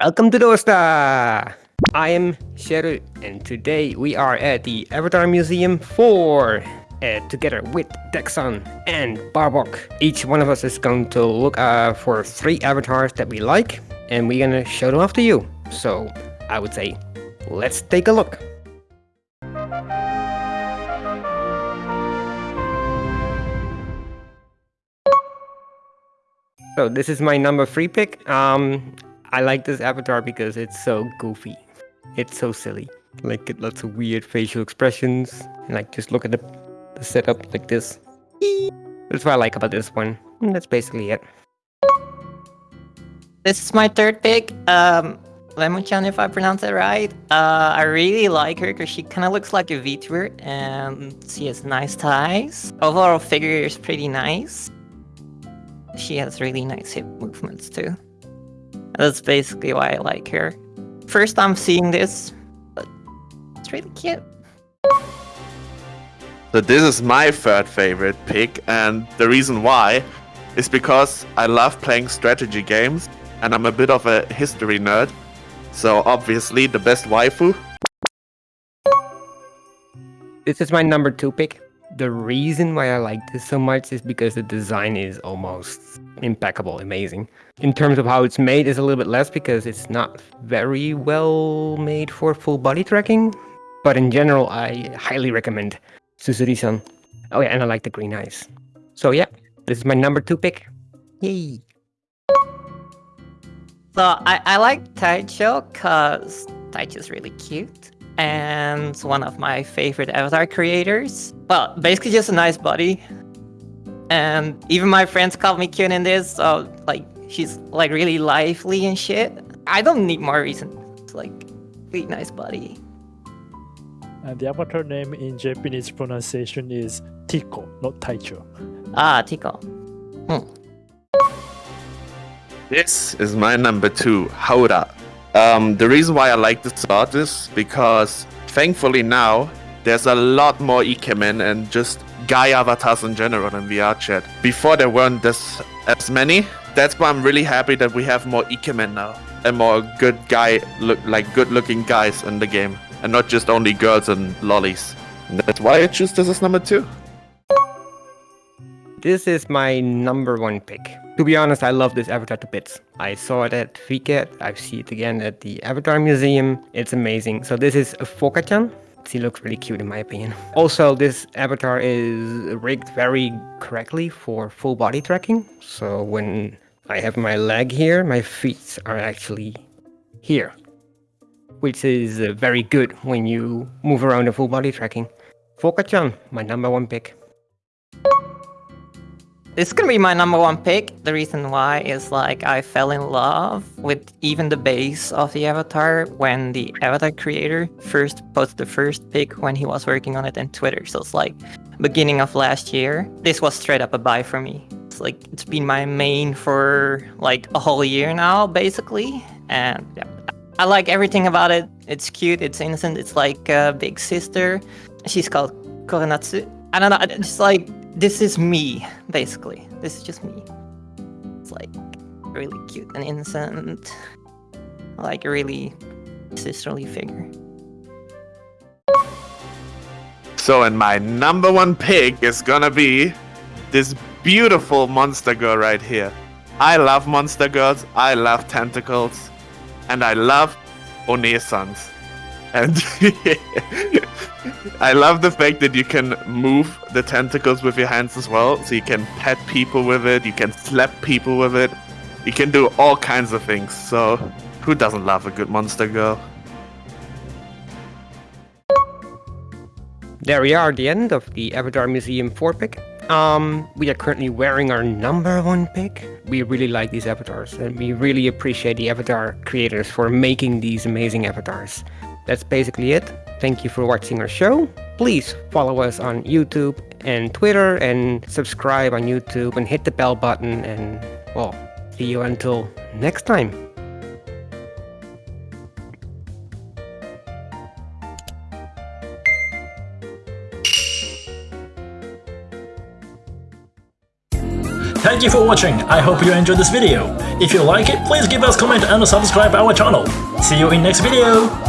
Welcome to Dosta! I am Sheru, and today we are at the Avatar Museum 4, uh, together with Dexon and Barbok. Each one of us is going to look uh, for three avatars that we like, and we're gonna show them off to you. So, I would say, let's take a look. So this is my number three pick. Um, I like this avatar because it's so goofy. It's so silly. Like get lots of weird facial expressions. And like just look at the, the setup like this. That's what I like about this one. And that's basically it. This is my third pick. Um, Lemon-chan, if I pronounce it right. Uh, I really like her because she kind of looks like a VTuber and she has nice ties. Overall figure is pretty nice. She has really nice hip movements too. That's basically why I like her. First time seeing this, but it's really cute. So this is my third favorite pick, and the reason why is because I love playing strategy games, and I'm a bit of a history nerd. So obviously the best waifu. This is my number two pick. The reason why I like this so much is because the design is almost impeccable, amazing. In terms of how it's made is a little bit less because it's not very well made for full body tracking. But in general, I highly recommend Susuri-san. Oh yeah, and I like the green eyes. So yeah, this is my number two pick. Yay! So I, I like Taicho because Taicho's really cute and one of my favorite avatar creators. Well, basically just a nice body. And even my friends call me cute in this, so like she's like really lively and shit. I don't need more reason. It's like really nice body. And the avatar name in Japanese pronunciation is Tiko, not Taicho. Ah, Tiko. Hmm. This is my number two, Haura. Um, the reason why I like this art is because thankfully now there's a lot more Ikemen and just guy avatars in general in VR chat. Before there weren't this as many. That's why I'm really happy that we have more Ikemen now and more good guy look like good looking guys in the game and not just only girls and lollies. And that's why I choose this as number two. This is my number one pick. To be honest, I love this avatar to bits. I saw it at Vket, I see it again at the Avatar Museum. It's amazing. So this is a Focachan. She looks really cute in my opinion. Also, this avatar is rigged very correctly for full body tracking. So when I have my leg here, my feet are actually here. Which is uh, very good when you move around in full body tracking. Focachan, my number one pick. This is gonna be my number one pick. The reason why is like I fell in love with even the base of the avatar when the avatar creator first posted the first pick when he was working on it on Twitter. So it's like beginning of last year. This was straight up a buy for me. It's like it's been my main for like a whole year now, basically. And yeah, I like everything about it. It's cute, it's innocent, it's like a big sister. She's called Koronatsu. I don't know, it's like this is me, basically. This is just me. It's like really cute and innocent, like a really sisterly figure. So, and my number one pick is gonna be this beautiful monster girl right here. I love monster girls, I love tentacles, and I love One-sans. And I love the fact that you can move the tentacles with your hands as well. So you can pet people with it, you can slap people with it, you can do all kinds of things. So who doesn't love a good monster girl? There we are, the end of the Avatar Museum 4 pick. Um, we are currently wearing our number one pick. We really like these avatars, and we really appreciate the avatar creators for making these amazing avatars. That's basically it. Thank you for watching our show. Please follow us on YouTube and Twitter and subscribe on YouTube and hit the bell button and, well, see you until next time. Thank you for watching, I hope you enjoyed this video. If you like it, please give us comment and subscribe our channel. See you in next video!